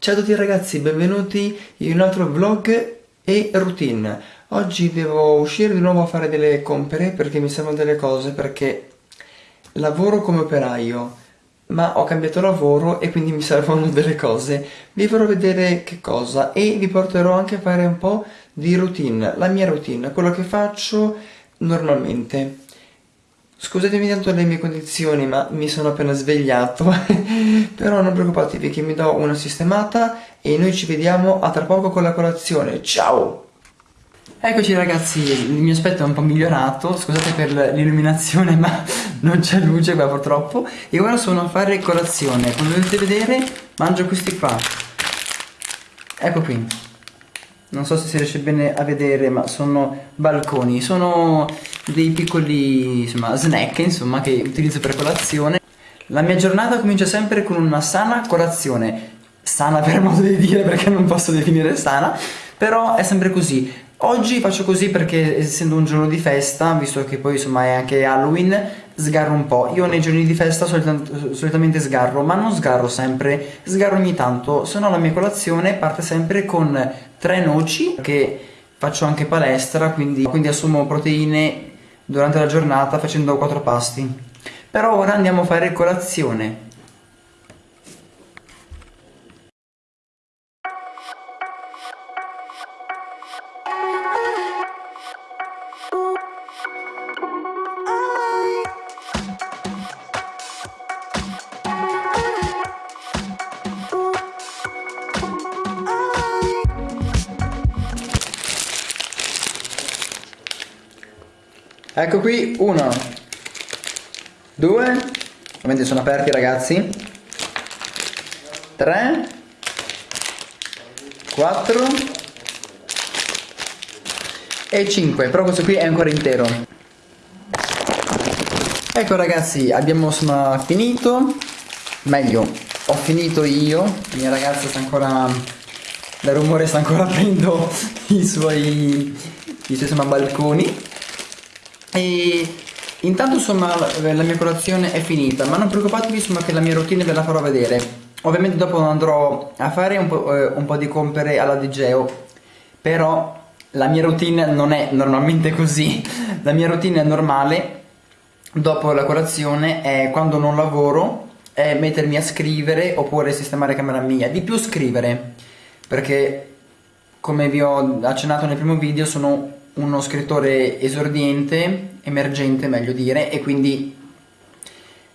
Ciao a tutti ragazzi, benvenuti in un altro vlog e routine. Oggi devo uscire di nuovo a fare delle compere perché mi servono delle cose perché lavoro come operaio ma ho cambiato lavoro e quindi mi servono delle cose. Vi farò vedere che cosa e vi porterò anche a fare un po' di routine, la mia routine, quello che faccio normalmente. Scusatemi tanto le mie condizioni ma mi sono appena svegliato. Però non preoccupatevi che mi do una sistemata E noi ci vediamo a tra poco con la colazione. Ciao! Eccoci ragazzi, il mio aspetto è un po' migliorato. Scusate per l'illuminazione ma non c'è luce qua purtroppo. E ora sono a fare colazione. Come potete vedere mangio questi qua. Ecco qui non so se si riesce bene a vedere ma sono balconi sono dei piccoli insomma, snack insomma che utilizzo per colazione. La mia giornata comincia sempre con una sana colazione. Sana per modo di dire perché non posso definire sana però è sempre così. Oggi faccio così perché essendo un giorno di festa visto che poi insomma è anche Halloween sgarro un po' io nei giorni di festa solit solitamente sgarro ma non sgarro sempre. Sgarro ogni tanto se no la mia colazione parte sempre con tre noci che faccio anche palestra quindi, quindi assumo proteine durante la giornata facendo quattro pasti. Però ora andiamo a fare colazione Ecco qui, uno, due, ovviamente sono aperti ragazzi, tre, quattro e cinque, però questo qui è ancora intero. Ecco ragazzi, abbiamo insomma finito, meglio, ho finito io, la mia ragazza sta ancora, dal rumore sta ancora aprendo i suoi, i suoi balconi e intanto insomma la mia colazione è finita ma non preoccupatevi insomma che la mia routine ve la farò vedere. Ovviamente dopo andrò a fare un po', eh, un po di compere alla Digeo però la mia routine non è normalmente così. La mia routine normale dopo la colazione è quando non lavoro è mettermi a scrivere oppure sistemare camera mia. Di più scrivere perché come vi ho accennato nel primo video sono uno scrittore esordiente, emergente meglio dire, e quindi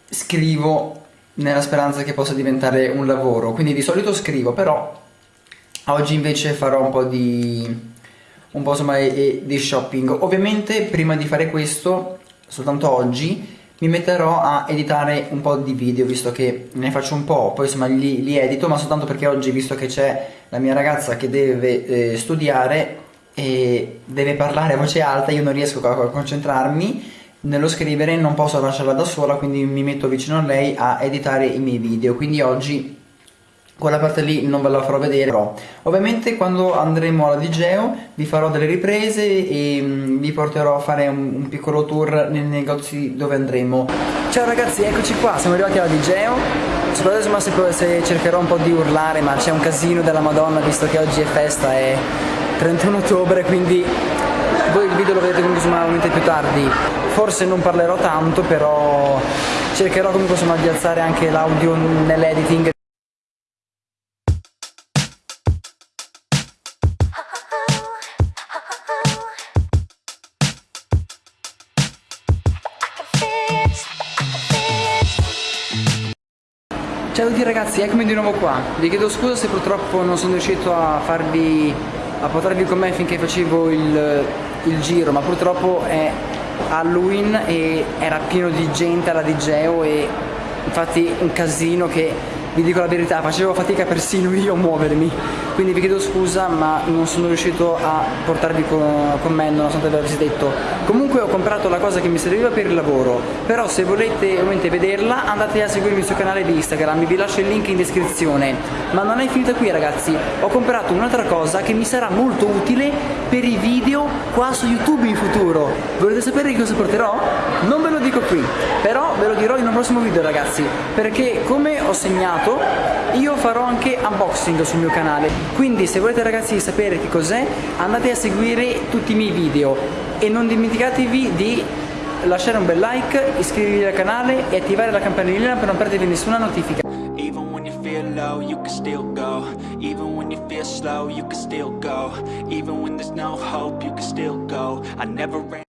scrivo nella speranza che possa diventare un lavoro. Quindi di solito scrivo, però oggi invece farò un po' di, un po' insomma, di shopping. Ovviamente prima di fare questo, soltanto oggi, mi metterò a editare un po' di video visto che ne faccio un po', poi insomma li, li edito, ma soltanto perché oggi visto che c'è la mia ragazza che deve eh, studiare e deve parlare a voce alta, io non riesco a concentrarmi nello scrivere, non posso lasciarla da sola, quindi mi metto vicino a lei a editare i miei video, quindi oggi quella parte lì non ve la farò vedere però ovviamente quando andremo alla Digeo vi farò delle riprese e mm, vi porterò a fare un, un, piccolo tour nei negozi dove andremo. Ciao ragazzi eccoci qua siamo arrivati alla Digeo. Insomma se, se cercherò un po' di urlare ma c'è un casino della madonna visto che oggi è festa e 31 ottobre quindi voi il video lo vedete comunque ovviamente più tardi forse non parlerò tanto però cercherò comunque insomma di alzare anche l'audio nell'editing Ciao a tutti ragazzi, eccomi di nuovo qua. Vi chiedo scusa se purtroppo non sono riuscito a farvi a portarvi con me finché facevo il, il giro ma purtroppo è Halloween e era pieno di gente alla Digeo e infatti un casino che vi dico la verità facevo fatica persino io a muovermi quindi vi chiedo scusa ma non sono riuscito a portarvi con, con me nonostante l'avessi detto. Comunque ho comprato la cosa che mi serviva per il lavoro, però se volete ovviamente vederla andate a seguirmi sul canale di Instagram, vi lascio il link in descrizione. Ma non è finita qui ragazzi, ho comprato un'altra cosa che mi sarà molto utile per i video qua su YouTube in futuro. Volete sapere di cosa porterò? Non ve lo dico qui, però ve lo dirò in un prossimo video ragazzi, perché come ho segnato io farò anche unboxing sul mio canale, quindi se volete ragazzi sapere che cos'è andate a seguire tutti i miei video e non dimenticatevi di lasciare un bel like, iscrivervi al canale e attivare la campanellina per non perdervi nessuna notifica. Low, you can still go. Even when you feel slow, you can still go. Even when there's no hope, you can still go. I never ran.